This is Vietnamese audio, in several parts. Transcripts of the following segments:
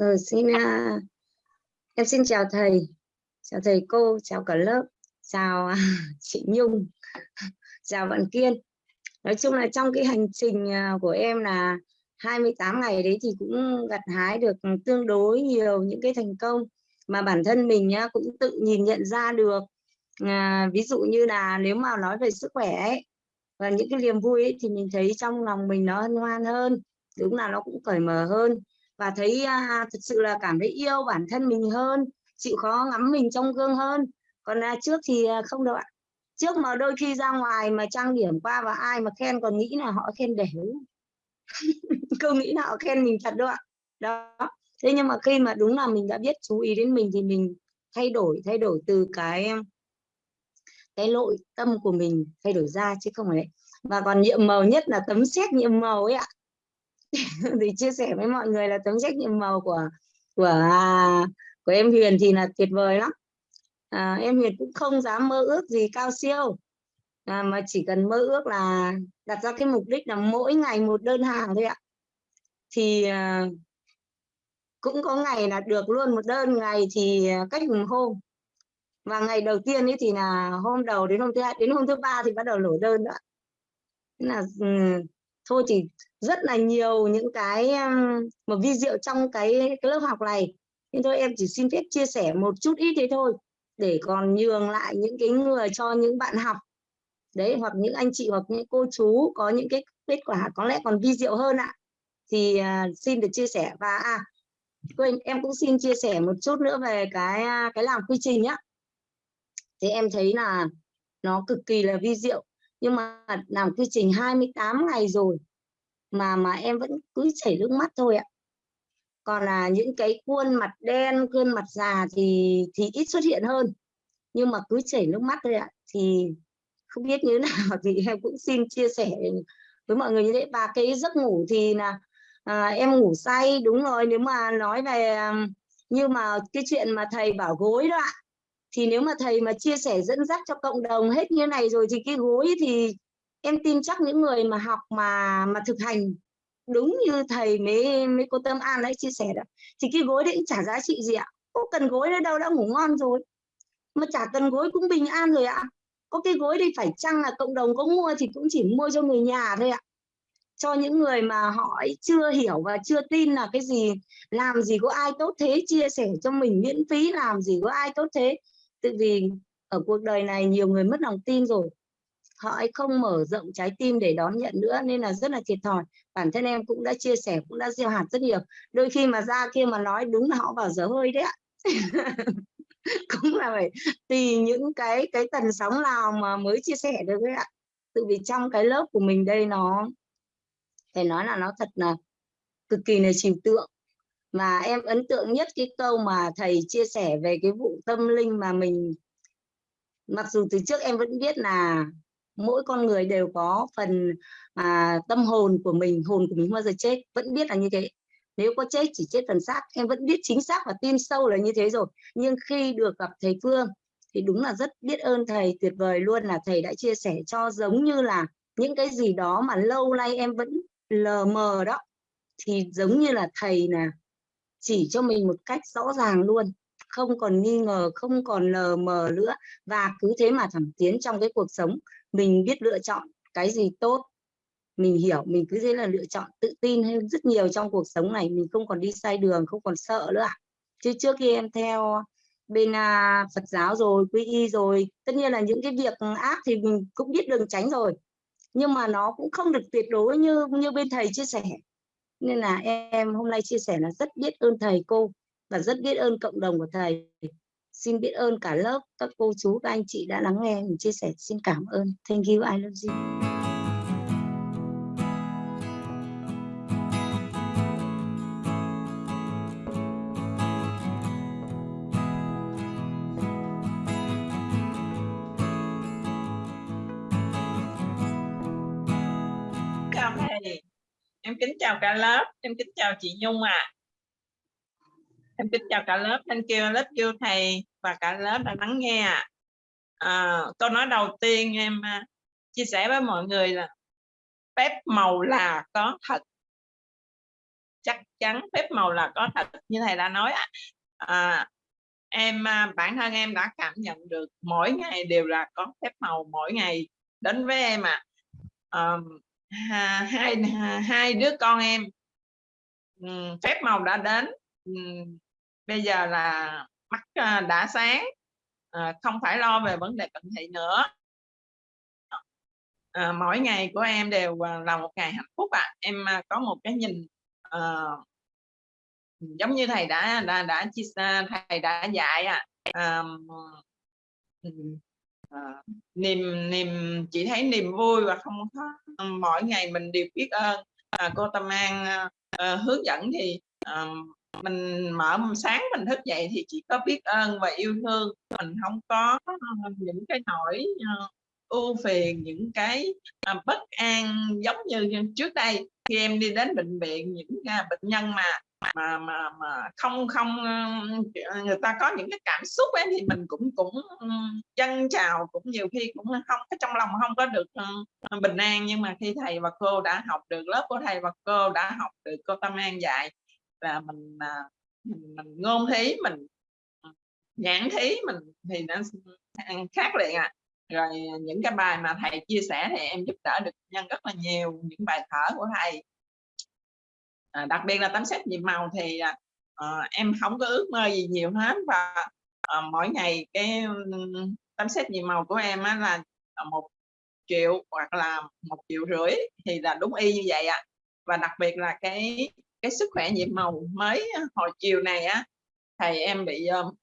Rồi xin uh, em xin chào thầy, chào thầy cô, chào cả lớp, chào uh, chị Nhung, chào bạn Kiên. Nói chung là trong cái hành trình uh, của em là 28 ngày đấy thì cũng gặt hái được tương đối nhiều những cái thành công mà bản thân mình nhá, cũng tự nhìn nhận ra được. À, ví dụ như là nếu mà nói về sức khỏe ấy, và những cái niềm vui ấy, thì mình thấy trong lòng mình nó hân hoan hơn, đúng là nó cũng cởi mở hơn và thấy à, thực sự là cảm thấy yêu bản thân mình hơn chịu khó ngắm mình trong gương hơn. Còn à, trước thì à, không đâu ạ. Trước mà đôi khi ra ngoài mà trang điểm qua và ai mà khen còn nghĩ là họ khen đều không nghĩ là họ khen mình thật đâu ạ. Đó. Thế nhưng mà khi mà đúng là mình đã biết chú ý đến mình thì mình thay đổi thay đổi từ cái cái nội tâm của mình thay đổi ra chứ không phải và còn nhiệm màu nhất là tấm xét nhiệm màu ấy ạ. thì chia sẻ với mọi người là tấm trách nhiệm màu của của à, của em Huyền thì là tuyệt vời lắm. À, em Huyền cũng không dám mơ ước gì cao siêu. À, mà chỉ cần mơ ước là đặt ra cái mục đích là mỗi ngày một đơn hàng thôi ạ. Thì à, cũng có ngày là được luôn một đơn ngày thì à, cách một hôm và ngày đầu tiên ấy thì là hôm đầu đến hôm thứ hai đến hôm thứ ba thì bắt đầu lổ đơn nữa Thế là ừ, thôi thì rất là nhiều những cái một vi diệu trong cái, cái lớp học này. Nhưng thôi em chỉ xin phép chia sẻ một chút ít thế thôi để còn nhường lại những cái người cho những bạn học. Đấy hoặc những anh chị hoặc những cô chú có những cái kết quả có lẽ còn vi diệu hơn ạ. Thì uh, xin được chia sẻ. Và à quên em cũng xin chia sẻ một chút nữa về cái à, cái làm quy trình nhá. Thì em thấy là nó cực kỳ là vi diệu. Nhưng mà làm quy trình 28 ngày rồi mà mà em vẫn cứ chảy nước mắt thôi ạ. Còn là những cái khuôn mặt đen khuôn mặt già thì thì ít xuất hiện hơn. Nhưng mà cứ chảy nước mắt thôi ạ. Thì không biết như thế nào thì em cũng xin chia sẻ với mọi người như thế. Và cái giấc ngủ thì là à, em ngủ say đúng rồi nếu mà nói về à, như mà cái chuyện mà thầy bảo gối đó ạ. Thì nếu mà thầy mà chia sẻ dẫn dắt cho cộng đồng hết như này rồi thì cái gối thì em tin chắc những người mà học mà mà thực hành đúng như thầy mấy mấy cô Tâm An đấy chia sẻ đó, thì cái gối đấy cũng chả giá trị gì ạ. Có cần gối nữa đâu, đã ngủ ngon rồi. Mà chả cần gối cũng bình an rồi ạ. Có cái gối thì phải chăng là cộng đồng có mua thì cũng chỉ mua cho người nhà thôi ạ. Cho những người mà họ chưa hiểu và chưa tin là cái gì, làm gì có ai tốt thế, chia sẻ cho mình miễn phí, làm gì có ai tốt thế. Tự vì ở cuộc đời này nhiều người mất lòng tin rồi họ ấy không mở rộng trái tim để đón nhận nữa, nên là rất là thiệt thòi. Bản thân em cũng đã chia sẻ, cũng đã gieo hạt rất nhiều. Đôi khi mà ra kia mà nói đúng là họ vào dở hơi đấy ạ. Cũng là phải tùy những cái cái tần sóng nào mà mới chia sẻ được đấy ạ. Tự vì trong cái lớp của mình đây nó, phải nói là nó thật là cực kỳ là trừu tượng. Mà em ấn tượng nhất cái câu mà thầy chia sẻ về cái vụ tâm linh mà mình, mặc dù từ trước em vẫn biết là mỗi con người đều có phần à, tâm hồn của mình hồn của mình bao giờ chết vẫn biết là như thế. Nếu có chết chỉ chết phần xác. Em vẫn biết chính xác và tin sâu là như thế rồi. Nhưng khi được gặp thầy Phương thì đúng là rất biết ơn thầy tuyệt vời luôn là thầy đã chia sẻ cho giống như là những cái gì đó mà lâu nay em vẫn lờ mờ đó. Thì giống như là thầy là chỉ cho mình một cách rõ ràng luôn không còn nghi ngờ không còn lờ mờ nữa và cứ thế mà thẳng tiến trong cái cuộc sống. Mình biết lựa chọn cái gì tốt mình hiểu mình cứ thế là lựa chọn tự tin hơn rất nhiều trong cuộc sống này. Mình không còn đi sai đường không còn sợ nữa chứ trước khi em theo bên à, Phật giáo rồi quy y rồi tất nhiên là những cái việc ác thì mình cũng biết đường tránh rồi. Nhưng mà nó cũng không được tuyệt đối như như bên thầy chia sẻ. Nên là em hôm nay chia sẻ là rất biết ơn thầy cô và rất biết ơn cộng đồng của thầy. Xin biết ơn cả lớp, các cô chú, các anh chị đã lắng nghe mình chia sẻ. Xin cảm ơn. Thank you. I love you. Chào thầy. Em kính chào cả lớp. Em kính chào chị Nhung ạ. à em kính chào cả lớp. Thank you lớp you thầy và cả lớp đã lắng nghe à, câu nói đầu tiên em à, chia sẻ với mọi người là phép màu là có thật. Chắc chắn phép màu là có thật như thầy đã nói à, em à, bản thân em đã cảm nhận được mỗi ngày đều là có phép màu mỗi ngày đến với em ạ. À. à, hai hai đứa con em phép màu đã đến bây giờ là mắt à, đã sáng à, không phải lo về vấn đề cận thị nữa. À, mỗi ngày của em đều à, là một ngày hạnh phúc ạ. À. em có một cái nhìn ờ, giống như thầy đã đã đã chia thầy đã dạy à, à, niềm niềm chỉ thấy niềm vui và không có mỗi ngày mình đều biết ơn. À, cô Tâm An à, à hướng dẫn thì à, mình mở sáng mình thức dậy thì chỉ có biết ơn và yêu thương. Mình không có ờ, những cái nỗi ờ, ưu phiền, những cái ờ, bất an giống như trước đây. Khi em đi đến bệnh viện, những à, bệnh nhân mà mà mà mà không không người ta có những cái cảm xúc ấy thì mình cũng cũng ừ, chân chào cũng nhiều khi cũng không, cái trong lòng không có được bình an. Nhưng mà khi thầy và cô đã học được, lớp của thầy và cô đã học được cô Tâm An dạy là mình à, mình, mình ngôn thí mình à, nhãn thí mình thì nó khác liền à rồi những cái bài mà thầy chia sẻ thì em giúp đỡ được nhân rất là nhiều những bài thở của thầy à, đặc biệt là tấm xét nhiệm màu thì à, ờ, em không có ước mơ gì nhiều hết và à, mỗi ngày cái tấm xét nhiệm màu của em á, là à, một triệu hoặc là một triệu rưỡi thì là đúng y như vậy ạ à. và đặc biệt là cái cái sức khỏe nhiệm màu mới hồi chiều này á thầy em bị um,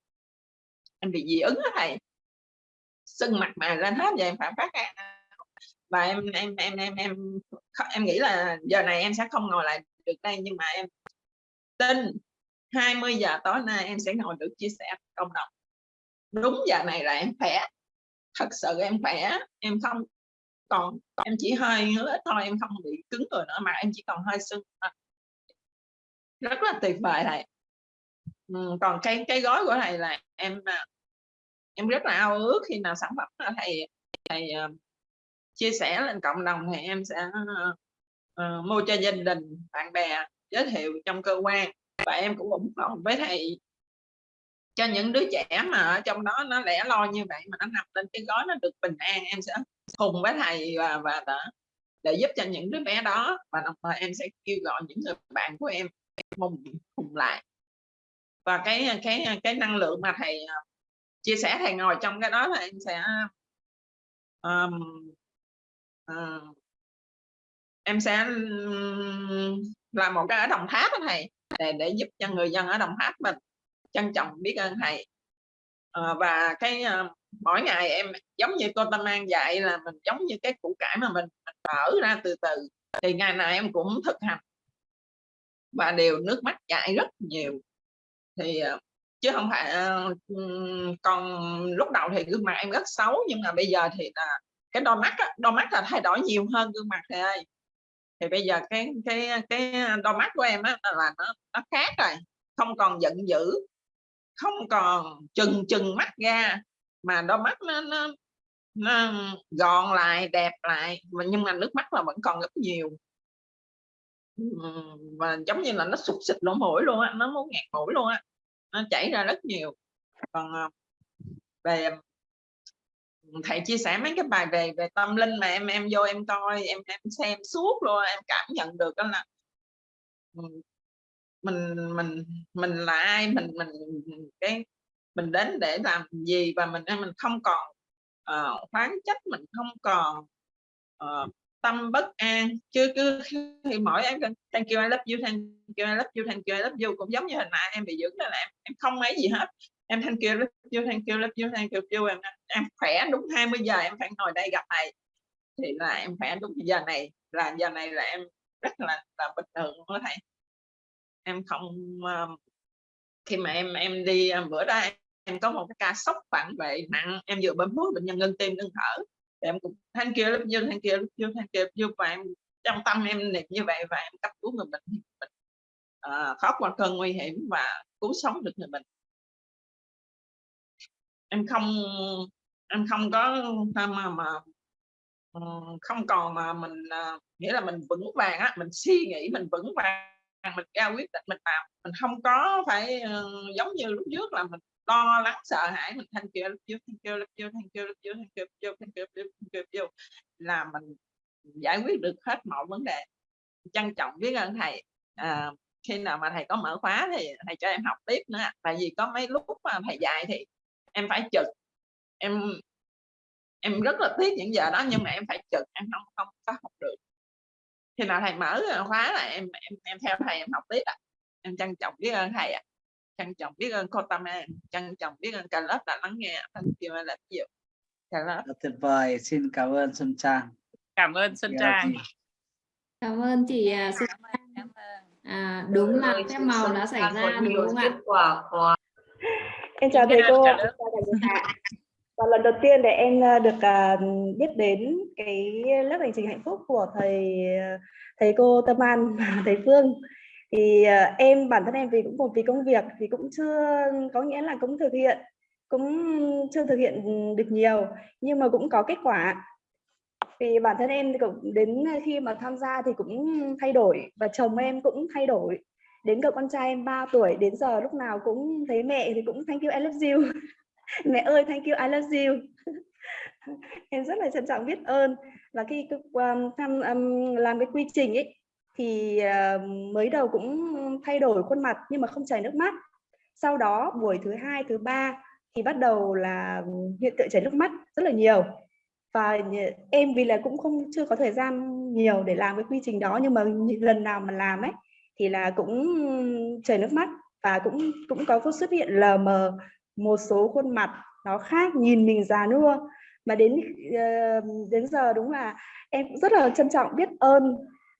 em bị dị ứng á thầy. Sưng mặt mà lên hết giờ em phải phát ra à. và em em em em em em nghĩ là giờ này em sẽ không ngồi lại được đây nhưng mà em tin 20 giờ tối nay em sẽ ngồi được chia sẻ cộng đồng. Đúng giờ này là em khỏe thật sự em khỏe em không còn em chỉ hơi ngứa thôi em không bị cứng người nữa mà em chỉ còn hơi sưng rất là tuyệt vời thầy. Ừ, còn cái cái gói của thầy là em à, em rất là ao ước khi nào sản phẩm thầy thầy uh, chia sẻ lên cộng đồng thì em sẽ uh, mua cho gia đình bạn bè giới thiệu trong cơ quan. Và em cũng ủng hộ với thầy. Cho những đứa trẻ mà ở trong đó nó lẻ loi như vậy mà nó nằm lên cái gói nó được bình an em sẽ cùng với thầy và và đã, để giúp cho những đứa bé đó. Và đồng thời em sẽ kêu gọi những người bạn của em cùng cùng lại. Và cái cái cái năng lượng mà thầy à, chia sẻ thầy ngồi trong cái đó là em sẽ um, uh, em sẽ làm một cái ở đồng tháp đó thầy để để giúp cho người dân ở đồng tháp mình trân trọng biết ơn thầy. Uh, và cái uh, mỗi ngày em giống như cô tâm an dạy là mình giống như cái củ cải mà mình, mình mở ra từ từ. Thì ngày nào em cũng thực hành và đều nước mắt chảy rất nhiều. Thì ờ, chứ không phải ờ, còn lúc đầu thì gương mặt em rất xấu nhưng mà bây giờ thì là cái đôi mắt đôi mắt là thay đổi nhiều hơn gương mặt thầy ơi thì bây giờ cái cái cái đôi mắt của em á là nó nó khác rồi không còn giận dữ không còn chừng chừng mắt ra mà đôi mắt nó nó, nó gọn lại đẹp lại nhưng mà nước mắt là vẫn còn rất nhiều và giống như là nó sụt xịt lỗ mũi luôn á nó muốn ngạt mũi luôn á nó chảy ra rất nhiều. Còn ờ, về thầy chia sẻ mấy cái bài về về tâm linh mà em em vô em coi em em xem suốt luôn em cảm nhận được đó là mình mình mình là ai mình mình cái mình đến để làm gì và mình mình không còn uh, khoáng trách mình không còn uh, tâm bất an chứ cứ thì mỗi em thank you I love you thank you I love you thank you I love you. Cũng giống như hồi nãy em bị dưỡng là em em không mấy gì hết. Em thank you I love you thank you I love you thank you, you. Em, em khỏe đúng 20 giờ em phải ngồi đây gặp thầy. Thì là em khỏe đúng giờ này là giờ này là em rất là là bình thường đó thầy. Em không uh, khi mà em em đi um, bữa đó em có một cái ca sốc phản vệ nặng em vừa bấm thuốc bệnh nhân ngưng tim ngưng thở em cũng thank kia lúc dương thank kia lúc dương thank kia lúc dương và em trong tâm em niệm như vậy và em cấp cứu người bệnh mình à, uh, thoát qua cơn nguy hiểm và cứu sống được người bệnh. Em không em không có à, mà mà ừ, không còn mà mình à, nghĩa là mình vững vàng á mình suy nghĩ mình vững vàng mình ra quyết định mình làm. Mình không có phải ừ, giống như lúc trước là mình lo lắng sợ hãi mình thanh kêu lúc kêu, thanh kêu lúc kêu, thanh kêu lúc trước thanh kêu lúc thanh kêu thanh kêu là mình giải quyết được hết mọi vấn đề. Trân trọng biết ơn thầy. À, khi nào mà thầy có mở khóa thì thầy cho em học tiếp nữa. Tại vì có mấy lúc mà thầy dạy thì em phải trực. Em em rất là tiếc những giờ đó nhưng mà em phải trực em không không có học được. Khi nào thầy mở khóa là em em em theo thầy em học tiếp ạ. À. em trân trọng biết ơn thầy ạ. à trân trọng biết ơn cô tâm em trân trọng biết ơn cả lớp đã lắng nghe thank you là nhiều cả lớp. Tuyệt vời xin cảm ơn xuân trang. Cảm ơn xuân trang. cảm ơn chị à, xuân trang. à, đúng là phép màu đã xảy ra đúng không ạ? em chào thầy cô và lần đầu tiên để em à, được uh, biết đến cái lớp hành trình hạnh phúc của thầy thầy cô Tâm An thầy Phương thì uh, em bản thân em vì cũng một vì công việc thì cũng chưa có nghĩa là cũng thực hiện cũng chưa thực hiện được nhiều nhưng mà cũng có kết quả. Vì bản thân em thì cũng đến khi mà tham gia thì cũng thay đổi và chồng em cũng thay đổi. Đến cậu con trai em 3 tuổi đến giờ lúc nào cũng thấy mẹ thì cũng thank you I love you. Mẹ ơi thank you I love you. Em rất là trân trọng biết ơn. Và khi um, tham um, làm cái quy trình ấy thì ờ, mới đầu cũng thay đổi khuôn mặt nhưng mà không chảy nước mắt. Sau đó, buổi thứ hai, thứ ba thì bắt đầu là hiện tượng chảy nước mắt rất là nhiều. Và em vì là cũng không, chưa có thời gian nhiều để làm cái quy trình đó nhưng mà lần nào mà làm ấy, thì là cũng chảy nước mắt và cũng cũng có xuất hiện lờ mờ một số khuôn mặt nó khác, nhìn mình già nua. Mà đến ờ, đến giờ đúng là em cũng rất là trân trọng biết ơn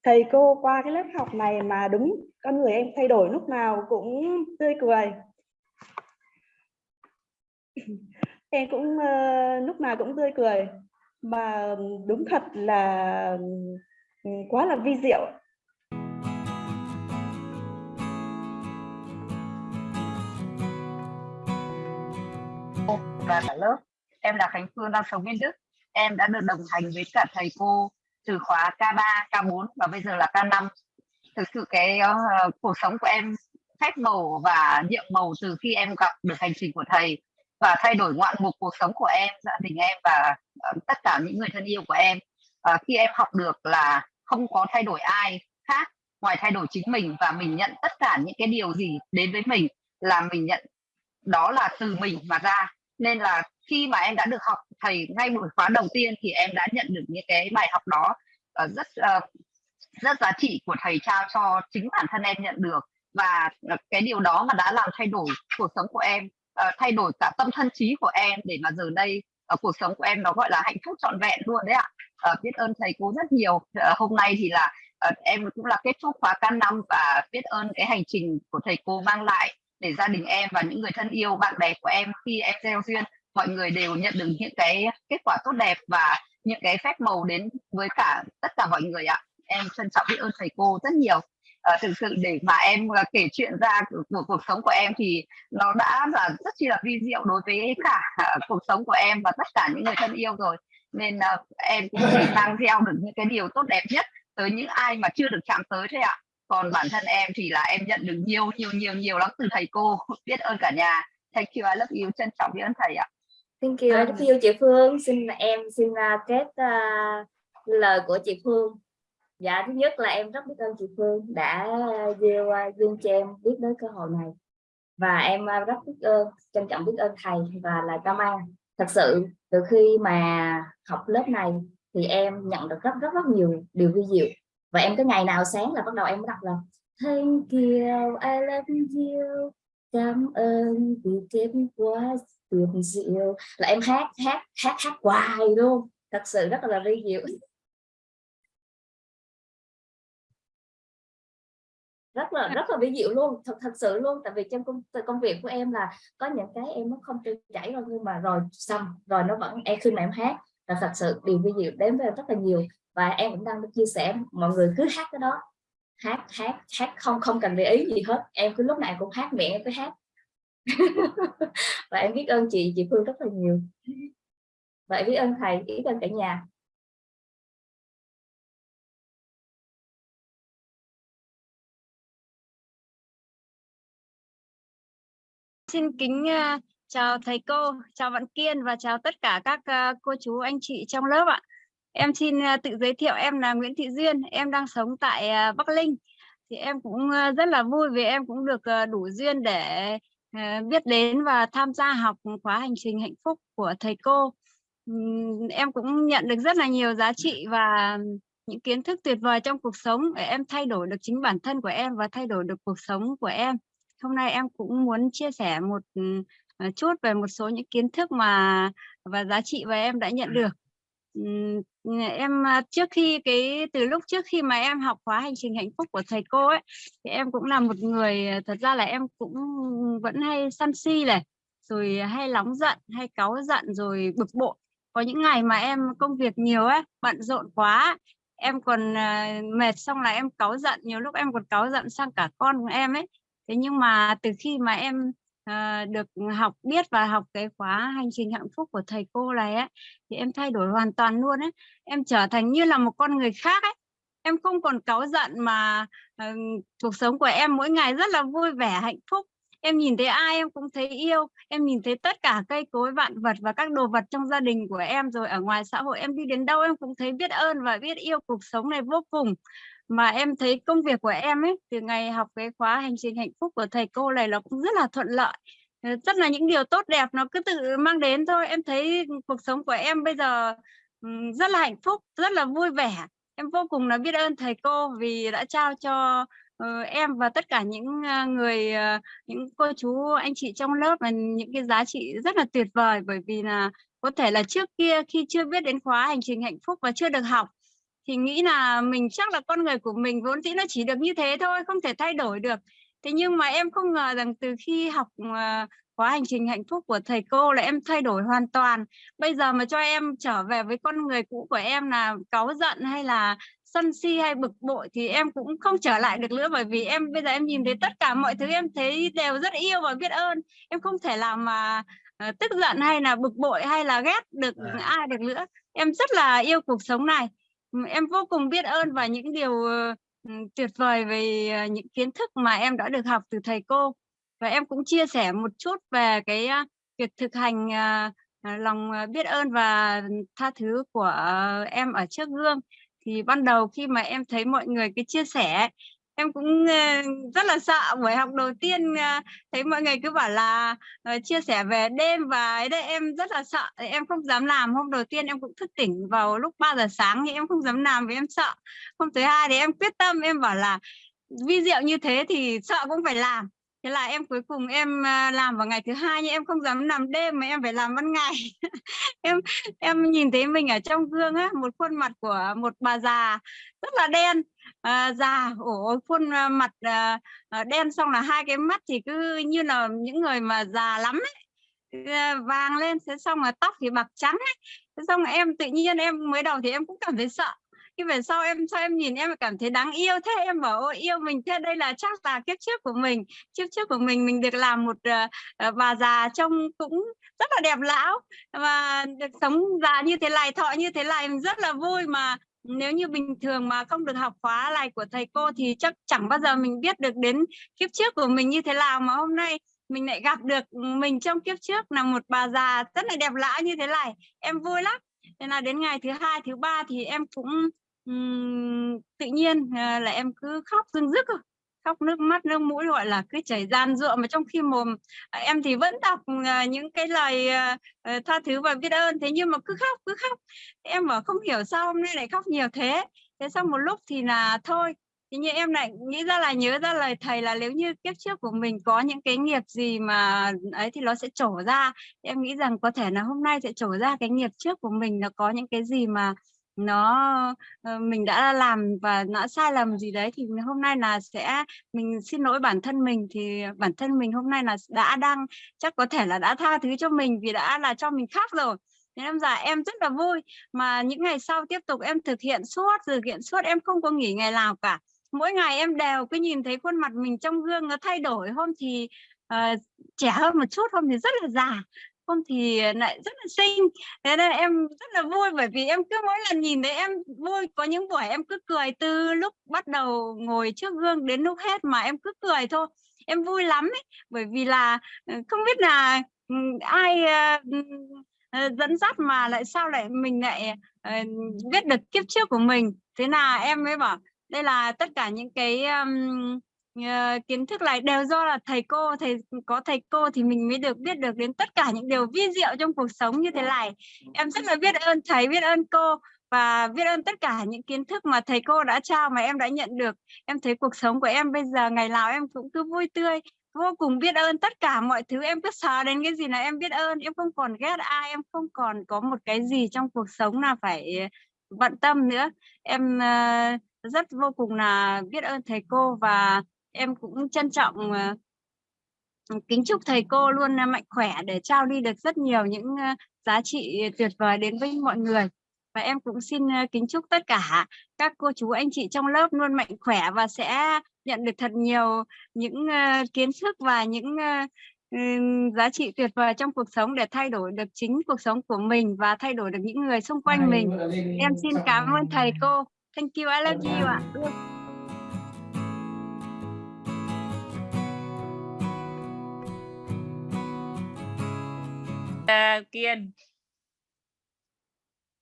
thầy cô qua cái lớp học này mà đúng con người em thay đổi lúc nào cũng tươi cười. Em cũng uh, lúc nào cũng tươi cười. Mà đúng thật là quá là vi diệu. Và cả lớp em là Khánh Phương đang sống bên Đức. Em đã được đồng hành với cả thầy cô từ khóa K3, K4 và bây giờ là K5 thực sự cái uh, cuộc sống của em phép màu và nhiệm màu từ khi em gặp được hành trình của thầy và thay đổi ngoạn mục cuộc sống của em gia đình em và uh, tất cả những người thân yêu của em uh, khi em học được là không có thay đổi ai khác ngoài thay đổi chính mình và mình nhận tất cả những cái điều gì đến với mình là mình nhận đó là từ mình mà ra nên là khi mà em đã được học thầy ngay buổi khóa đầu tiên thì em đã nhận được những cái bài học đó. Uh, rất uh, rất giá trị của thầy trao cho chính bản thân em nhận được. Và ờ, cái điều đó mà đã làm thay đổi cuộc sống của em uh, thay đổi cả tâm thân trí của em để mà giờ đây ở uh, cuộc sống của em nó gọi là hạnh phúc trọn vẹn luôn đấy ạ. Uh, biết ơn thầy cô rất nhiều. Uh, hôm nay thì là uh, em cũng là kết thúc khóa can năm và biết ơn cái hành trình của thầy cô mang lại để gia đình em và những người thân yêu bạn bè của em khi em gieo duyên mọi người đều nhận được những cái kết quả tốt đẹp và những cái phép màu đến với cả tất cả mọi người ạ. Em trân trọng biết ơn thầy cô rất nhiều. À, thực sự để mà em ờ, kể chuyện ra của, của cuộc sống của em thì nó đã là rất chi là vi diệu đối với cả uh, cuộc sống của em và tất cả những người thân yêu rồi. Nên uh, em cũng chỉ mang theo được những cái điều tốt đẹp nhất tới những ai mà chưa được chạm tới thế ạ còn bản thân em thì là em nhận được nhiều nhiều nhiều nhiều lắm từ thầy cô. Biết ơn cả nhà. Thank you I love you. Trân trọng biết ơn thầy ạ. Thank you I love you chị Phương. Xin em xin uh, kết uh, lời của chị Phương. Dạ thứ nhất là em rất biết ơn chị Phương đã gieo à, uh, duyên cho em biết đến cơ hội này. Và em uh, rất biết ơn trân trọng biết ơn thầy và là cảm ơn thật sự từ khi mà học lớp này thì em nhận được rất rất rất nhiều điều vi diệu và em cái ngày nào sáng là bắt đầu em đọc là, thank you, I love you, cảm ơn vì kiếm quá tuyệt diệu là em hát hát hát hát hoài luôn. Thật sự rất là vi diệu. Rất là rất là vi diệu luôn, thật thật sự luôn. Tại vì trong công công việc của em là có những cái em nó không trôi chảy rồi nhưng mà rồi xong, rồi nó vẫn em khi mà em hát là thật sự điều vi diệu đến với em rất là nhiều. Và em cũng đang chia sẻ, mọi người cứ hát cái đó. Hát hát hát, không không cần để ý gì hết. Em cứ lúc nào cũng hát miệng em cứ hát. Và em biết ơn chị chị Phương rất là nhiều. Và biết ơn thầy biết ơn cả nhà. Xin kính à, chào thầy cô, chào bạn Kiên và chào tất cả các ờ, cô chú anh chị trong lớp ạ. Em xin ờ, tự giới thiệu em là Nguyễn Thị Duyên, em đang sống tại ờ, Bắc Linh. Thì em cũng rất là vui vì em cũng được đủ duyên để biết đến và tham gia học khóa hành trình hạnh phúc của thầy cô. Em cũng nhận được rất là nhiều giá trị và những kiến thức tuyệt vời trong cuộc sống để em thay đổi được chính bản thân của em và thay đổi được cuộc sống của em. Hôm nay em cũng muốn chia sẻ một chút về một số những kiến thức mà và giá trị mà em đã nhận được. Ừm, Em à, trước khi cái từ lúc trước khi mà em học khóa hành trình hạnh phúc của thầy cô ấy thì em cũng là một người à, thật ra là em cũng vẫn hay sân si này rồi hay nóng giận hay cáu giận rồi bực bội. Có những ngày mà em công việc nhiều ấy bận rộn quá em còn à, mệt xong là em cáu giận nhiều lúc em còn cáu giận sang cả con của em ấy. Thế nhưng mà từ khi mà em à, được ừ, học biết và học cái khóa hành trình hạnh phúc của thầy cô này ấy thì em thay đổi hoàn toàn luôn ấy. Em trở thành như là một con người khác ấy. Em không còn cáu giận mà ờ, cuộc sống của em mỗi ngày rất là vui vẻ hạnh phúc. Em nhìn thấy ai em cũng thấy yêu. Em nhìn thấy tất cả cây cối vạn vật và các đồ vật trong gia đình của em rồi ở ngoài xã hội em đi đến đâu em cũng thấy biết ơn và biết yêu cuộc sống này vô cùng mà em thấy công việc của em ấy, từ ngày học cái khóa hành trình hạnh phúc của thầy cô này nó cũng rất là thuận lợi. Ờ, rất là những điều tốt đẹp nó cứ tự mang đến thôi. Em thấy cuộc sống của em bây giờ rất là hạnh phúc, rất là vui vẻ. Em vô cùng là biết ơn thầy cô vì đã trao cho ờ, em và tất cả những ờ, người những cô chú, anh chị trong lớp là những cái giá trị rất là tuyệt vời. Bởi vì là có thể là trước kia khi chưa biết đến khóa hành trình hạnh phúc và chưa được học thì nghĩ là mình chắc là con người của mình vốn dĩ nó chỉ được như thế thôi không thể thay đổi được. Thế nhưng mà em không ngờ rằng từ khi học ờ, khóa hành trình hạnh phúc của thầy cô là em thay đổi hoàn toàn. Bây giờ mà cho em trở về với con người cũ của em là cáu giận hay là sân si hay bực bội thì em cũng không trở lại được nữa bởi vì em bây giờ em nhìn thấy tất cả mọi thứ em thấy đều rất yêu và biết ơn. Em không thể làm mà ờ, tức giận hay là bực bội hay là ghét được À. ai được nữa. Em rất là yêu cuộc sống này Ừ, em vô cùng biết ơn và những điều ờ, ừ, tuyệt vời về ờ, những kiến thức mà em đã được học từ thầy cô. Và em cũng chia sẻ một chút về cái ờ, việc thực hành lòng biết ơn và tha thứ của em ở trước gương. Thì ban đầu khi mà em thấy mọi người cái chia sẻ em cũng ờ, rất là sợ buổi học đầu tiên ờ, thấy mọi người cứ bảo là ờ, chia sẻ về đêm và ấy đấy, em rất là sợ. Em không dám làm, hôm đầu tiên em cũng thức tỉnh vào lúc 3 giờ sáng nhưng em không dám làm vì em sợ. Hôm thứ hai thì em quyết tâm, em bảo là vi diệu như thế thì sợ cũng phải làm. Thế là em cuối cùng em làm vào ngày thứ hai nhưng em không dám làm đêm mà em phải làm ban ngày. Em em nhìn thấy mình ở trong gương á, một khuôn mặt của một bà già rất là đen à, già ổ khuôn ờ, mặt à, đen xong là hai cái mắt thì cứ như là những người mà già lắm ấy vàng lên thế xong là tóc thì bạc trắng ấy. Thế xong là em tự nhiên em mới đầu thì em cũng cảm thấy sợ nhưng về sau em sao em nhìn em cảm thấy đáng yêu thế em bảo ôi yêu mình thế đây là chắc là kiếp trước của mình kiếp trước của mình mình được làm một uh, bà già trông cũng rất là đẹp lão và được sống già như thế này thọ như thế này rất là vui mà nếu như bình thường mà không được học khóa này của thầy cô thì chắc chẳng bao giờ mình biết được đến kiếp trước của mình như thế nào. Mà hôm nay mình lại gặp được mình trong kiếp trước là một bà già rất là đẹp lã như thế này. Em vui lắm. Nên là đến ngày thứ hai thứ ba thì em cũng um, tự nhiên ờ, là em cứ khóc rưng rức khóc nước mắt, nước mũi, gọi là cứ chảy gian ruộng mà trong khi mồm em thì vẫn đọc à, những cái lời à, ờ, tha thứ và biết ơn. Thế nhưng mà cứ khóc cứ khóc. Em bảo không hiểu sao hôm nay lại khóc nhiều thế. Thế sau một lúc thì là thôi. Thế nhưng em lại nghĩ ra là, nhớ ra lời thầy là nếu như kiếp trước của mình có những cái nghiệp gì mà ấy thì nó sẽ trổ ra. Em nghĩ rằng có thể là hôm nay sẽ trổ ra cái nghiệp trước của mình, nó có những cái gì mà nó ờ, mình đã làm và nó sai lầm gì đấy thì hôm nay là sẽ mình xin lỗi bản thân mình. Thì bản thân mình hôm nay là đã đang chắc có thể là đã tha thứ cho mình vì đã là cho mình khác rồi. Thế em già em rất là vui mà những ngày sau tiếp tục em thực hiện suốt thực hiện suốt em không có nghỉ ngày nào cả. Mỗi ngày em đều cứ nhìn thấy khuôn mặt mình trong gương nó thay đổi. Hôm thì uh, trẻ hơn một chút hôm thì rất là già hôm thì lại rất là xinh. Thế nên em rất là vui bởi vì em cứ mỗi lần nhìn thấy em vui có những buổi em cứ cười từ lúc bắt đầu ngồi trước gương đến lúc hết mà em cứ cười thôi. Em vui lắm ấy bởi vì là ừ, không biết là ừ, ai ờ, ừ, ờ, dẫn dắt mà lại sao lại mình lại ờ, biết được kiếp trước của mình. Thế là em mới bảo đây là tất cả những cái um, Ờ, kiến thức này đều do là thầy cô thầy có thầy cô thì mình mới được biết được đến tất cả những điều vi diệu trong cuộc sống như thế này. Em rất là biết ơn thầy biết ơn cô và biết ơn tất cả những kiến thức mà thầy cô đã trao mà em đã nhận được. Em thấy cuộc sống của em bây giờ ngày nào em cũng cứ vui tươi vô cùng biết ơn tất cả mọi thứ. Em cứ sờ đến cái gì là em biết ơn em không còn ghét ai em không còn có một cái gì trong cuộc sống là phải bận tâm nữa. Em uh, rất vô cùng là biết ơn thầy cô và em cũng trân trọng uh, kính chúc thầy cô luôn mạnh khỏe để trao đi được rất nhiều những uh, giá trị tuyệt vời đến với mọi người và em cũng xin kính chúc tất cả các cô chú anh chị trong lớp luôn mạnh khỏe và sẽ nhận được thật nhiều những kiến thức và những giá trị tuyệt vời trong cuộc sống để thay đổi được chính cuộc sống của mình và thay đổi được những người xung quanh mình. Em xin cảm ơn thầy cô. Thank you, I love you ạ. À, Kiên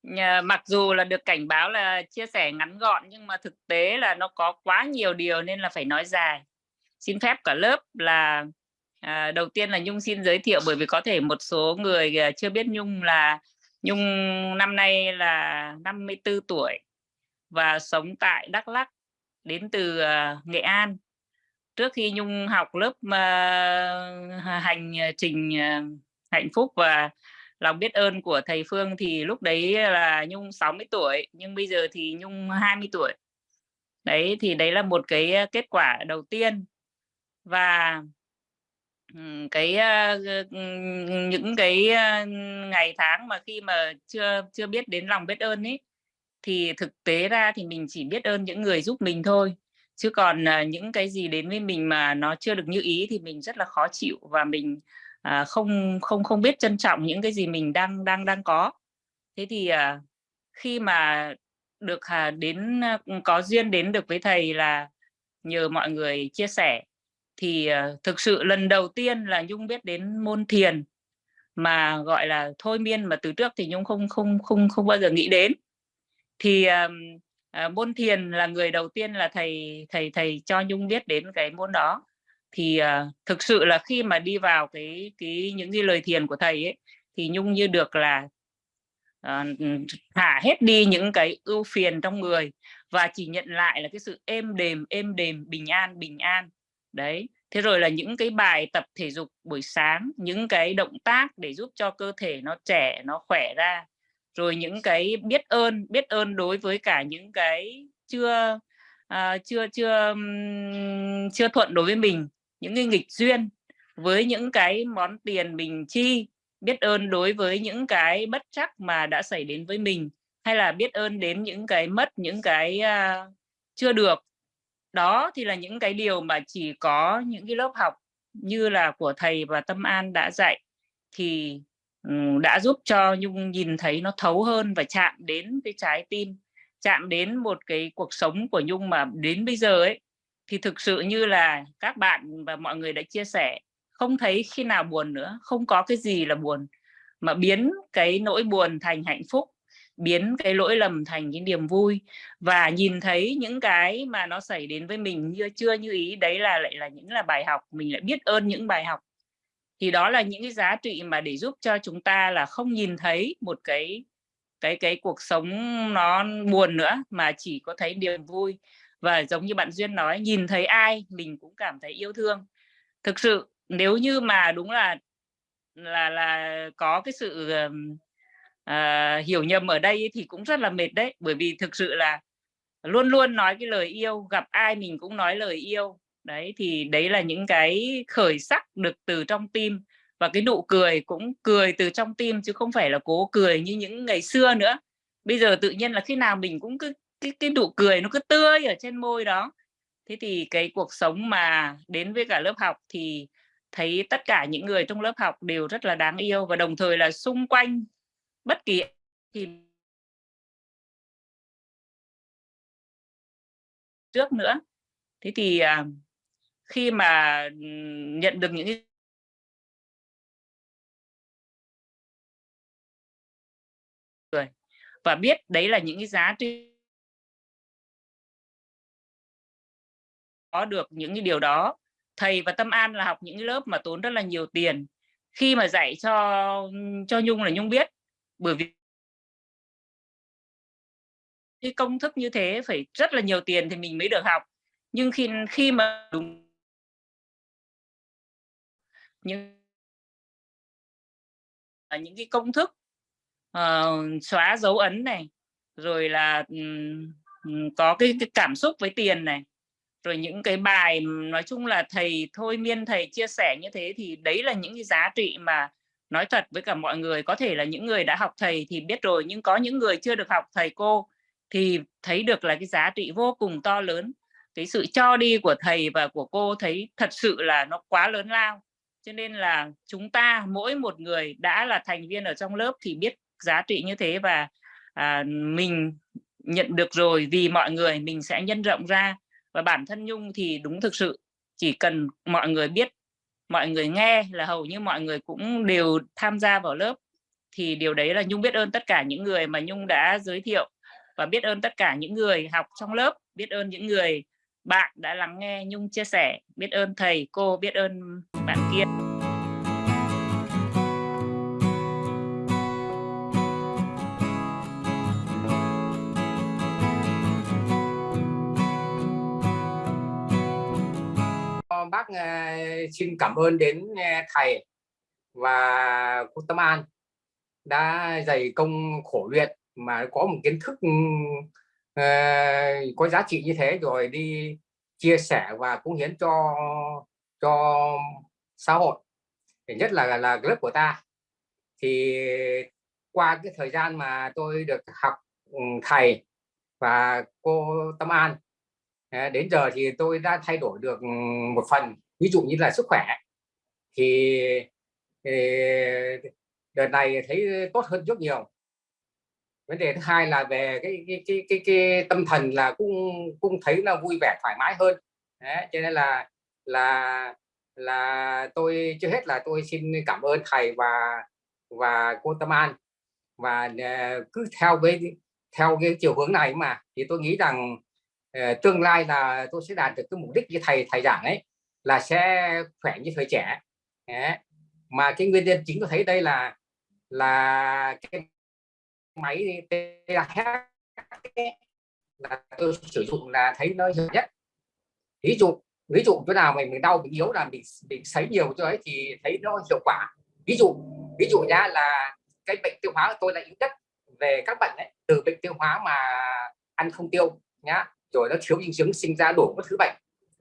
Nhà, mặc dù là được cảnh báo là chia sẻ ngắn gọn nhưng mà thực tế là nó có quá nhiều điều nên là phải nói dài. Xin phép cả lớp là à, đầu tiên là Nhung xin giới thiệu bởi vì có thể một số người à, chưa biết Nhung là Nhung năm nay là 54 tuổi và sống tại Đắk Lắk đến từ uh, Nghệ An. Trước khi Nhung học lớp uh, hành trình uh, hạnh phúc và lòng biết ơn của thầy Phương thì lúc đấy là Nhung 60 tuổi, nhưng bây giờ thì Nhung 20 tuổi. Đấy, thì đấy là một cái ờ, kết quả đầu tiên. Và cái ờ, những cái ờ, ngày tháng mà khi mà chưa chưa biết đến lòng biết ơn ấy thì thực tế ra thì mình chỉ biết ơn những người giúp mình thôi. Chứ còn những cái gì đến với mình mà nó chưa được như ý thì mình rất là khó chịu và mình à, không không không biết trân trọng những cái gì mình đang đang đang có. Thế thì à, khi mà được à, đến à, có duyên đến được với thầy là nhờ mọi người chia sẻ thì à, thực sự lần đầu tiên là nhung biết đến môn thiền mà gọi là thôi miên mà từ trước thì nhung không không không không bao giờ nghĩ đến. Thì à, à, môn thiền là người đầu tiên là thầy thầy thầy cho nhung biết đến cái môn đó thì uh, thực sự là khi mà đi vào cái cái những cái lời thiền của thầy ấy thì nhung như được là uh, thả hết đi những cái ưu phiền trong người và chỉ nhận lại là cái sự êm đềm êm đềm bình an bình an. Đấy thế rồi là những cái bài tập thể dục buổi sáng những cái động tác để giúp cho cơ thể nó trẻ nó khỏe ra rồi những cái biết ơn biết ơn đối với cả những cái chưa uh, chưa chưa um, chưa thuận đối với mình những cái nghịch duyên với những cái món tiền mình chi biết ơn đối với những cái bất chắc mà đã xảy đến với mình hay là biết ơn đến những cái mất những cái uh, chưa được. Đó thì là những cái điều mà chỉ có những cái lớp học như là của thầy và tâm an đã dạy thì um, đã giúp cho nhung nhìn thấy nó thấu hơn và chạm đến cái trái tim chạm đến một cái cuộc sống của nhung mà đến bây giờ ấy thì thực sự như là các bạn và mọi người đã chia sẻ, không thấy khi nào buồn nữa, không có cái gì là buồn. Mà biến cái nỗi buồn thành hạnh phúc, biến cái lỗi lầm thành cái niềm vui. Và nhìn thấy những cái mà nó xảy đến với mình như chưa như ý, đấy là lại là những là bài học, mình lại biết ơn những bài học. Thì đó là những cái giá trị mà để giúp cho chúng ta là không nhìn thấy một cái cái cái cuộc sống nó buồn nữa, mà chỉ có thấy niềm vui và giống như bạn duyên nói nhìn thấy ai mình cũng cảm thấy yêu thương. Thực sự nếu như mà đúng là là là có cái sự uh, hiểu nhầm ở đây thì cũng rất là mệt đấy. Bởi vì thực sự là luôn luôn nói cái lời yêu gặp ai mình cũng nói lời yêu. Đấy thì đấy là những cái khởi sắc được từ trong tim. Và cái nụ cười cũng cười từ trong tim chứ không phải là cố cười như những ngày xưa nữa. Bây giờ tự nhiên là khi nào mình cũng cứ cái cái nụ cười nó cứ tươi ở trên môi đó. Thế thì cái cuộc sống mà đến với cả lớp học thì thấy tất cả những người trong lớp học đều rất là đáng yêu và đồng thời là xung quanh bất kỳ thì trước nữa. Thế thì à, khi mà nhận được những người và biết đấy là những cái giá trị có được những cái điều đó. Thầy và tâm an là học những cái lớp mà tốn rất là nhiều tiền. Khi mà dạy cho cho nhung là nhung biết bởi vì cái công thức như thế phải rất là nhiều tiền thì mình mới được học. Nhưng khi khi mà đúng những những cái công thức uh, xóa dấu ấn này rồi là um, có cái, cái cảm xúc với tiền này rồi những cái bài nói chung là thầy thôi miên thầy chia sẻ như thế thì đấy là những cái giá trị mà nói thật với cả mọi người. Có thể là những người đã học thầy thì biết rồi nhưng có những người chưa được học thầy cô thì thấy được là cái giá trị vô cùng to lớn. Cái sự cho đi của thầy và của cô thấy thật sự là nó quá lớn lao. Cho nên là chúng ta mỗi một người đã là thành viên ở trong lớp thì biết giá trị như thế và à, mình nhận được rồi vì mọi người mình sẽ nhân rộng ra và bản thân Nhung thì đúng thực sự, chỉ cần mọi người biết, mọi người nghe là hầu như mọi người cũng đều tham gia vào lớp. Thì điều đấy là Nhung biết ơn tất cả những người mà Nhung đã giới thiệu và biết ơn tất cả những người học trong lớp, biết ơn những người bạn đã lắng nghe Nhung chia sẻ, biết ơn thầy, cô, biết ơn bạn kia Vâng, bác ờ, xin cảm ơn đến ờ, thầy và cô Tâm An đã dày công khổ luyện mà có một kiến thức uh, có giá trị như thế rồi đi chia sẻ và cống hiến cho cho xã hội. Để nhất là là lớp của ta. Thì qua cái thời gian mà tôi được học ừ, thầy và cô Tâm An Ờ, đến giờ thì tôi đã thay đổi được ừ, một phần. Ví dụ như là sức khỏe. Thì, thì đợt này thấy tốt hơn rất nhiều. Vấn đề thứ hai là về cái cái cái cái, cái tâm thần là cũng cũng thấy là vui vẻ thoải mái hơn. Đấy, cho nên là là là tôi chưa hết là tôi xin cảm ơn thầy và và cô Tâm An. Và ờ, cứ theo với theo cái chiều hướng này mà thì tôi nghĩ rằng Ờ, tương lai là tôi sẽ đạt được cái mục đích như thầy thầy giảng ấy, là sẽ khỏe như thời trẻ. Đấy. mà cái nguyên nhân chính tôi thấy đây là là cái máy là tôi sử dụng là thấy nó hiệu nhất. Ví dụ ví dụ chỗ nào mình mình đau, mình yếu là mình mình sấy nhiều cho ấy thì thấy nó hiệu quả. Ví dụ ví dụ nhá là cái bệnh tiêu hóa của tôi là yếu nhất về các bệnh ấy, từ bệnh tiêu hóa mà ăn không tiêu nhá rồi nó thiếu dinh dưỡng sinh ra đủ các thứ bệnh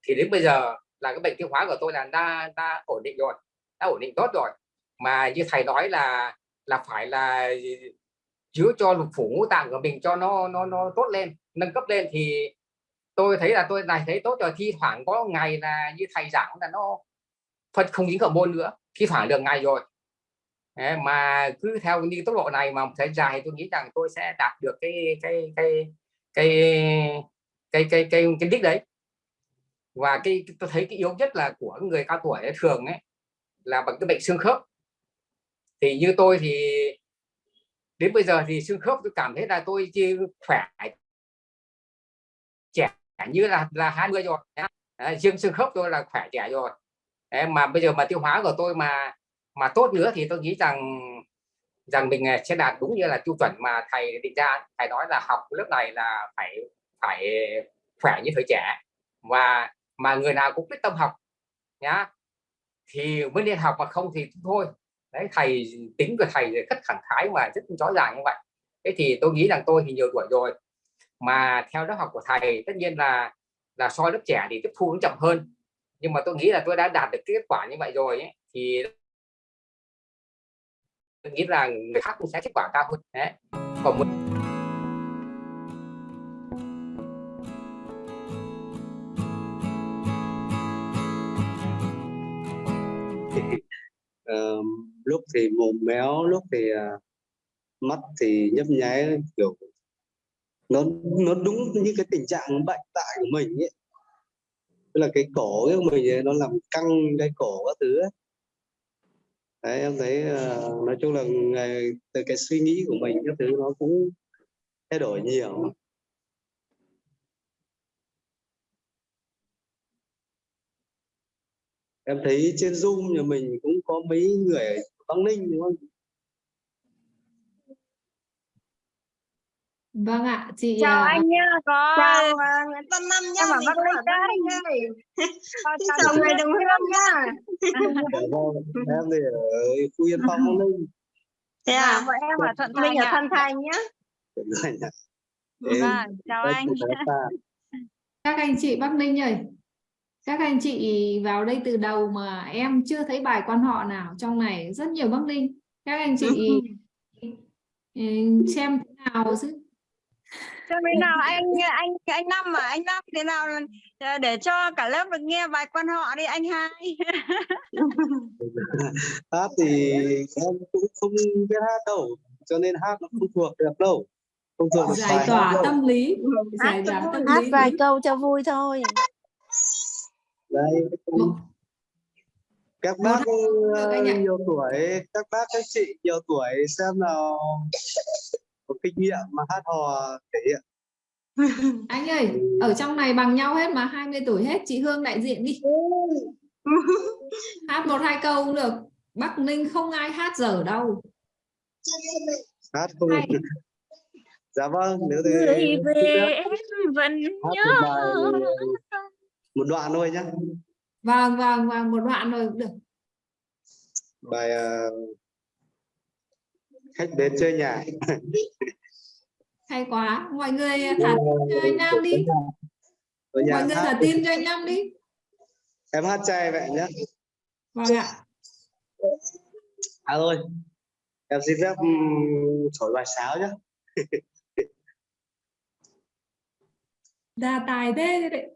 thì đến bây giờ là cái bệnh tiêu hóa của tôi là đã, đã ổn định rồi đã ổn định tốt rồi. Mà như thầy nói là là phải là chứa cho lục phủ ngũ tạng của mình cho nó nó nó tốt lên nâng cấp lên thì tôi thấy là tôi này thấy tốt rồi. Thi thoảng có ngày là như thầy giảng là nó phân không dính môn nữa thi thoảng được ngày rồi. Đấy, mà cứ theo như tốc độ này mà thời dài tôi nghĩ rằng tôi sẽ đạt được cái cái cái cái cái cái cái cái đích đấy. Và cái tôi thấy cái yếu nhất là của người cao tuổi ấy, thường ấy là bằng cái bệnh xương khớp. Thì như tôi thì đến bây giờ thì xương khớp tôi cảm thấy là tôi chỉ khỏe trẻ như là là 20 rồi. Riêng xương khớp tôi là khỏe trẻ rồi. Đấy, mà bây giờ mà tiêu hóa của tôi mà mà tốt nữa thì tôi nghĩ rằng rằng mình à, sẽ đạt đúng như là tiêu chuẩn mà thầy định ra. Thầy nói là học lớp này là phải phải khỏe như thời trẻ. Và mà người nào cũng biết tâm học nhá thì mới nên học mà không thì thôi. Đấy thầy tính của thầy rất khẳng khái mà rất rõ ràng như vậy. Thế thì tôi nghĩ rằng tôi thì nhiều tuổi rồi mà theo lớp học của thầy tất nhiên là là so lớp trẻ thì tiếp thu nó chậm hơn. Nhưng mà tôi nghĩ là tôi đã đạt được kết quả như vậy rồi ấy, thì tôi nghĩ là người khác cũng sẽ kết quả cao hơn. Đấy còn một lúc thì mồm méo lúc thì uh, mắt thì nhấp nháy kiểu nó nó đúng như cái tình trạng bệnh tại của mình ấy tức là cái cổ của mình ấy, nó làm căng cái cổ các thứ ấy. đấy em thấy uh, nói chung là ngày, từ cái suy nghĩ của mình các thứ nó cũng thay đổi nhiều em thấy trên zoom nhà mình cũng có mấy người Bắc Ninh đúng không? Vâng ạ, chị chào à, anh nhá có chào à, Nguyễn Văn Năm nhá em ở Bắc Ninh đấy Ninh đây. Chào- Xin chào người đồng hương nhá em thì ở Phú Yên Phong Bắc Ninh. Thế à? Vâng, bọn em ở Thuận Thành mình ở ạ. Thuận Thành nhá. Rồi nhỉ. Thế Vâng, chào anh. các anh chị Bắc Ninh ơi các anh chị vào đây từ đầu mà em chưa thấy bài quan họ nào trong này. Rất nhiều Bắc Ninh các anh chị ừ, xem thế nào chứ? Cho bên nào? Anh anh anh Năm mà anh Năm thế nào? Ờ, để cho cả lớp được nghe bài quan họ đi anh hai. hát thì em cũng không biết hát đâu cho nên hát nó không thuộc được đâu. Không thuộc được giải tỏa hát tâm lý. Giải tỏa tâm hát lý. vài câu cho vui thôi Một- các bác ờ, nhiều tuổi các bác các chị nhiều tuổi xem nào. Có kinh nghiệm mà hát hò thể hiện. Anh ơi ở trong này bằng nhau hết mà 20 tuổi hết. Chị Hương đại diện đi. Hát một hai câu cũng được. Bắc Ninh không ai hát dở đâu. Hát không Hay. dạ vâng nếu thế người về em vẫn hát nhớ một đoạn thôi nhá. Vâng vâng vâng một đoạn rồi cũng được. Bài ờ, khách đến chơi nhà. Hay quá. Mọi người thả tim cho anh Nam đi. mọi người thả tim cho anh Nam đi. Em hát chay vậy nhé vâng ạ. À thôi. Em xin phép thổi bài sáo nhé đà tài thế đấy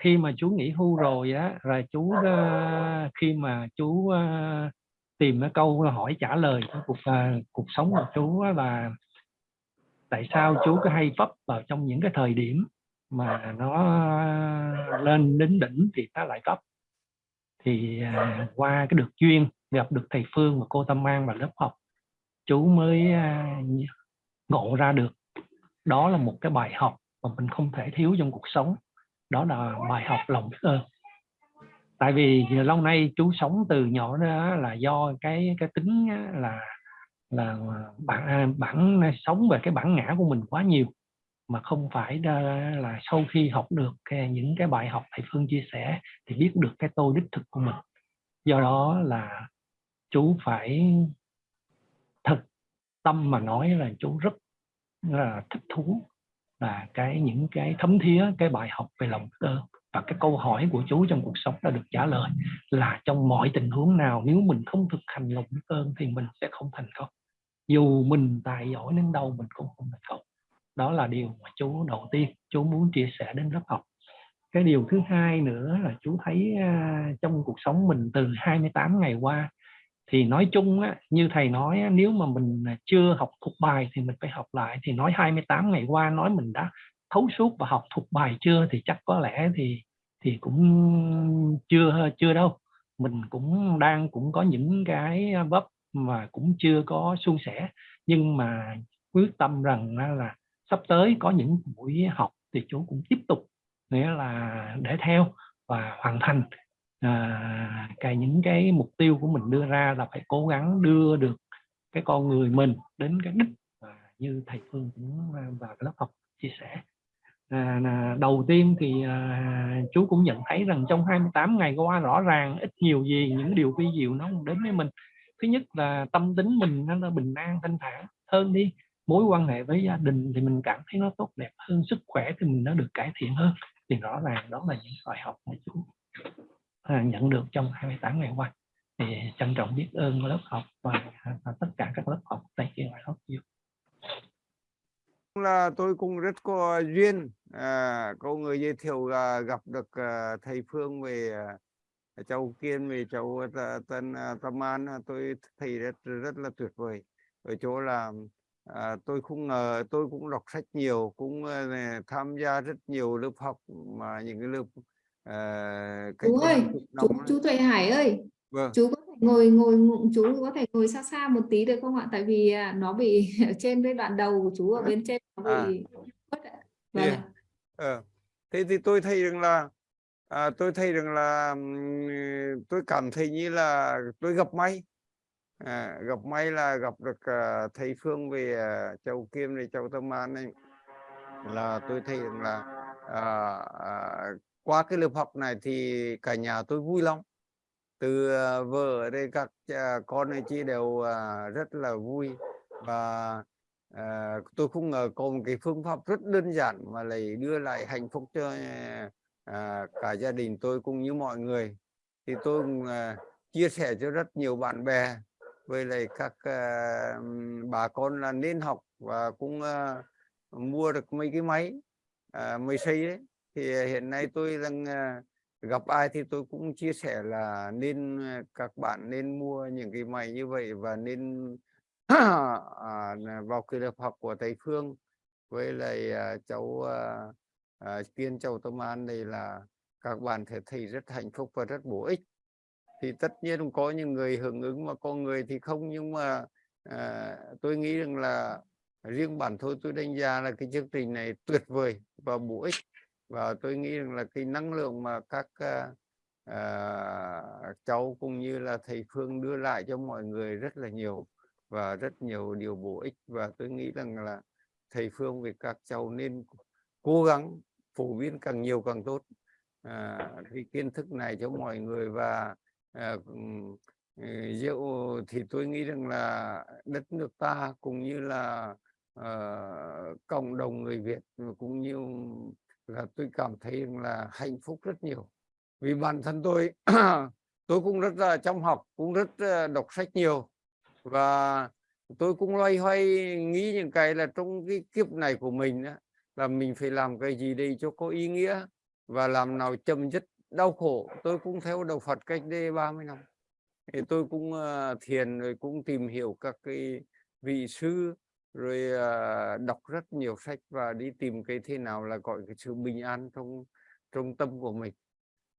khi mà chú nghỉ hưu rồi á rồi chú uh, khi mà chú uh, tìm cái câu hỏi trả lời của cuộc uh, cuộc sống của chú á là tại sao chú cứ hay vấp vào trong những cái thời điểm mà nó lên đến đỉnh thì nó lại vấp? Thì uh, qua cái được duyên gặp được thầy Phương và cô Tâm An và lớp học chú mới uh, ngộ ra được đó là một cái bài học mà mình không thể thiếu trong cuộc sống đó là bài học lòng biết ơn tại vì lâu nay chú sống từ nhỏ đó là do cái cái tính là là bản à, bản sống về cái bản ngã của mình quá nhiều mà không phải là sau khi học được cái, những cái bài học thầy Phương chia sẻ thì biết được cái tôi đích thực của mình. Do đó là chú phải thật tâm mà nói là chú rất là thích thú là cái những cái thấm thía, cái bài học về lòng biết ơn và cái câu hỏi của chú trong cuộc sống đã được trả lời là trong mọi tình huống nào, nếu mình không thực hành lòng biết ơn thì mình sẽ không thành công. Dù mình tài giỏi đến đâu, mình cũng không thành công. Đó là điều mà chú, đầu tiên chú muốn chia sẻ đến lớp học. Cái điều thứ hai nữa là chú thấy à, trong cuộc sống mình từ 28 ngày qua thì nói chung á, như thầy nói á, nếu mà mình à, chưa học thuộc bài thì mình phải học lại. Thì nói 28 ngày qua nói mình đã thấu suốt và học thuộc bài chưa thì chắc có lẽ thì thì cũng chưa chưa đâu. Mình cũng đang cũng có những cái vấp mà cũng chưa có suôn sẻ. Nhưng mà quyết tâm rằng là sắp tới có những buổi học thì chú cũng tiếp tục nghĩa là để theo và hoàn thành à, cái những cái mục tiêu của mình đưa ra là phải cố gắng đưa được cái con người mình đến cái đích. À, như thầy Phương cũng à, và lớp học chia sẻ. À, là đầu tiên thì à, chú cũng nhận thấy rằng trong 28 ngày qua rõ ràng ít nhiều gì những điều vi diệu nó đến với mình. Thứ nhất là tâm tính mình nó bình an thanh thản. Hơn đi mối quan hệ với gia đình thì mình cảm thấy nó tốt đẹp hơn sức khỏe thì mình nó được cải thiện hơn. Thì rõ ràng đó là những bài học mà chú nhận được trong 28 ngày qua. Thì trân trọng biết ơn lớp học và, và tất cả các lớp học tại kia ngoài lớp nhiều là tôi cũng rất có duyên à, có người giới thiệu là gặp được à, thầy Phương về à, châu Kiên về châu Tân à, Tâm An. À, tôi thấy rất rất là tuyệt vời. Ở chỗ là à, tôi không ngờ tôi cũng đọc sách nhiều cũng à, tham gia rất nhiều lớp học mà những cái lớp uh, chú ơi chú, chú Tuệ Hải ơi vâng. chú có thể ngồi ngồi chú có thể ngồi xa xa một tí được không ạ tại vì à, nó bị ở trên cái đoạn đầu của chú ở bên trên nó bị à. vâng yeah. ờ. thế thì tôi thấy rằng là à, tôi thấy rằng là tôi cảm thấy như là tôi gặp may à, gặp may là gặp được uh, thầy Phương về uh, Châu Kim này Châu Tâm An này là tôi thấy rằng là uh, uh, qua cái lớp học này thì cả nhà tôi vui lắm. Từ ờ, vợ đây các ờ, con này chị đều ờ, rất là vui. Và à, tôi không ngờ có một cái phương pháp rất đơn giản mà lại đưa lại hạnh phúc cho à, cả gia đình tôi cũng như mọi người. Thì tôi uh, chia sẻ cho rất nhiều bạn bè với lại các à, bà con là nên học và cũng à, mua được mấy cái máy à, máy xây đấy thì à, hiện nay tôi đang à, gặp ai thì tôi cũng chia sẻ là nên à, các bạn nên mua những cái máy như vậy và nên à, vào cái lớp học của thầy Phương. Với lại cháu uh, Kiên cháu Tâm An đây là các bạn thể thấy rất hạnh phúc và rất bổ ích. Thì tất nhiên có những người hưởng ứng mà có người thì không nhưng mà à, tôi nghĩ rằng là riêng bản thân tôi đánh giá là cái chương trình này tuyệt vời và bổ ích và tôi nghĩ rằng là cái năng lượng mà các uh, uh, cháu cũng như là thầy Phương đưa lại cho mọi người rất là nhiều và rất nhiều điều bổ ích. Và tôi nghĩ rằng là thầy Phương với các cháu nên cố gắng phổ biến càng nhiều càng tốt à, cái kiến thức này cho mọi người. Và Ờ, rượu thì tôi nghĩ rằng là đất nước ta cũng như là uh, cộng đồng người Việt cũng như là tôi cảm thấy là hạnh phúc rất nhiều. Vì bản thân tôi tôi cũng rất là trong học cũng rất ờ, đọc sách nhiều. Và tôi cũng loay hoay nghĩ những cái là trong cái kiếp này của mình đó, là mình phải làm cái gì đây cho có ý nghĩa và làm nào chấm dứt đau khổ. Tôi cũng theo đạo Phật cách đây 30 năm. Thì tôi cũng ờ, thiền rồi cũng tìm hiểu các cái vị sư rồi uh, đọc rất nhiều sách và đi tìm cái thế nào là gọi cái sự bình an trong trong tâm của mình.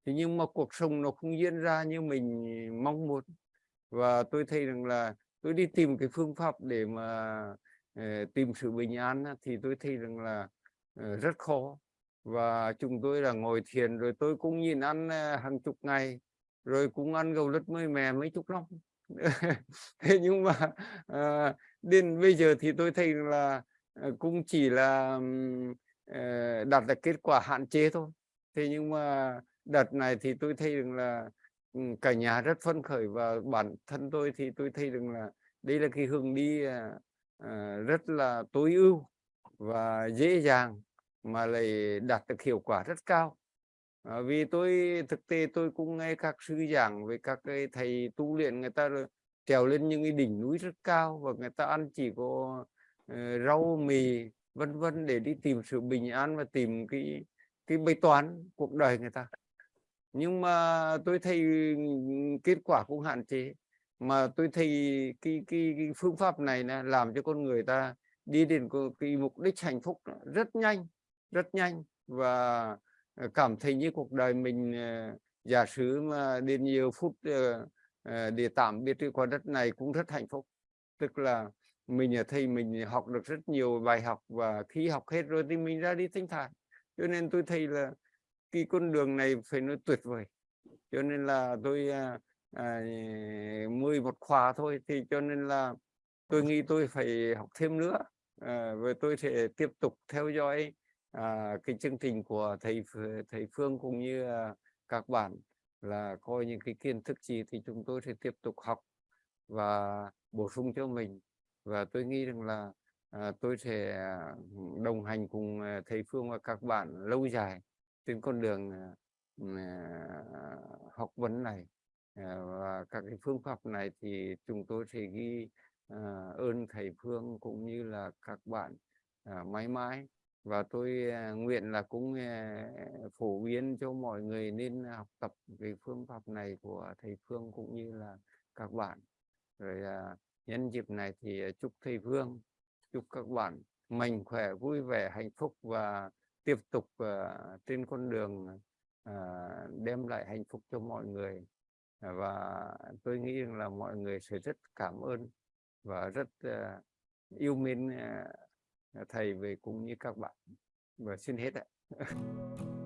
Thì nhưng mà cuộc sống nó không diễn ra như mình mong muốn. Và tôi thấy rằng là tôi đi tìm cái phương pháp để mà uh, tìm sự bình an thì tôi thấy rằng là uh, rất khó. Và chúng tôi là ngồi thiền rồi tôi cũng nhìn ăn hàng chục ngày rồi cũng ăn gầu lứt mới mè mấy chục năm thế nhưng mà à, đến bây giờ thì tôi thấy là ờ, cũng chỉ là à, đạt được kết quả hạn chế thôi. Thế nhưng mà đợt này thì tôi thấy rằng là cả nhà rất phấn khởi và bản thân tôi thì tôi thấy rằng là đây là cái hướng đi à, rất là tối ưu và dễ dàng mà lại đạt được hiệu quả rất cao à, vì tôi thực tế tôi cũng nghe các sư giảng về các cái thầy tu luyện người ta trèo lên những cái đỉnh núi rất cao và người ta ăn chỉ có uh, rau mì vân vân để đi tìm sự bình an và tìm cái cái bài toán cuộc đời người ta. Nhưng mà tôi thấy kết quả cũng hạn chế. Mà tôi thấy cái cái, cái phương pháp này là làm cho con người ta đi đến cái mục đích hạnh phúc rất nhanh rất nhanh và Ờ, cảm thấy như cuộc đời mình ờ, giả sử mà đến nhiều phút ờ, để tạm biệt qua đất này cũng rất hạnh phúc. Tức là mình là thầy mình học được rất nhiều bài học và khi học hết rồi thì mình ra đi thanh thản. Cho nên tôi thấy là cái con đường này phải nói tuyệt vời. Cho nên là tôi à, à, mười một khóa thôi thì cho nên là tôi nghĩ tôi phải học thêm nữa. À, và tôi sẽ tiếp tục theo dõi à, cái chương trình của thầy thầy Phương cũng như à, các bạn là coi những cái kiến thức gì thì chúng tôi sẽ tiếp tục học và bổ sung cho mình. Và tôi nghĩ rằng là à, tôi sẽ à, đồng hành cùng à, thầy Phương và các bạn lâu dài trên con đường à, à, học vấn này. À, và các cái phương pháp này thì chúng tôi sẽ ghi à, ơn thầy Phương cũng như là các bạn à, mãi mãi và tôi à, nguyện là cũng à, phổ biến cho mọi người nên à, học tập về phương pháp này của thầy Phương cũng như là các bạn. Rồi nhân dịp này thì chúc thầy Phương, chúc các bạn mạnh khỏe, vui vẻ, hạnh phúc và tiếp tục trên con đường đem lại hạnh phúc cho mọi người. Và tôi nghĩ rằng là mọi người sẽ rất cảm ơn và rất yêu mến thầy về cũng như các bạn. Và xin hết ạ.